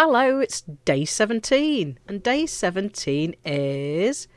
Hello, it's day 17, and day 17 is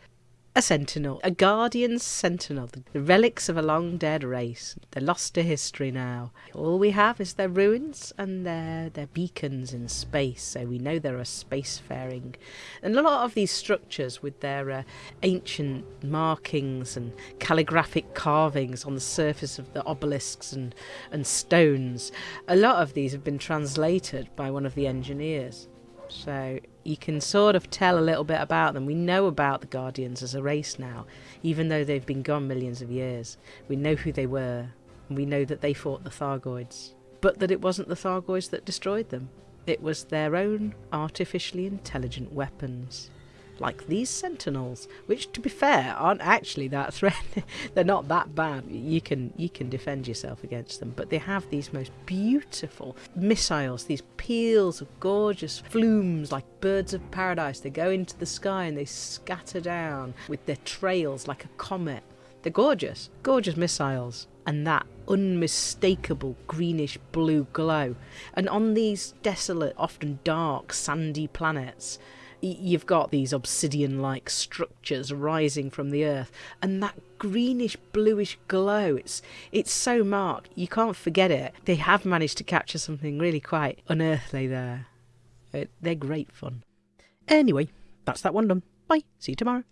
a sentinel, a guardian sentinel, the relics of a long dead race. They're lost to history now. All we have is their ruins and their, their beacons in space, so we know they're a spacefaring. And a lot of these structures with their uh, ancient markings and calligraphic carvings on the surface of the obelisks and, and stones, a lot of these have been translated by one of the engineers. So you can sort of tell a little bit about them. We know about the Guardians as a race now, even though they've been gone millions of years. We know who they were, and we know that they fought the Thargoids, but that it wasn't the Thargoids that destroyed them. It was their own artificially intelligent weapons like these sentinels, which, to be fair, aren't actually that threatening. They're not that bad. You can you can defend yourself against them, but they have these most beautiful missiles, these peals of gorgeous flumes like birds of paradise. They go into the sky and they scatter down with their trails like a comet. They're gorgeous, gorgeous missiles, and that unmistakable greenish blue glow. And on these desolate, often dark, sandy planets, you've got these obsidian like structures rising from the earth and that greenish bluish glow it's it's so marked you can't forget it. They have managed to capture something really quite unearthly there. It, they're great fun. Anyway that's that one done. Bye. See you tomorrow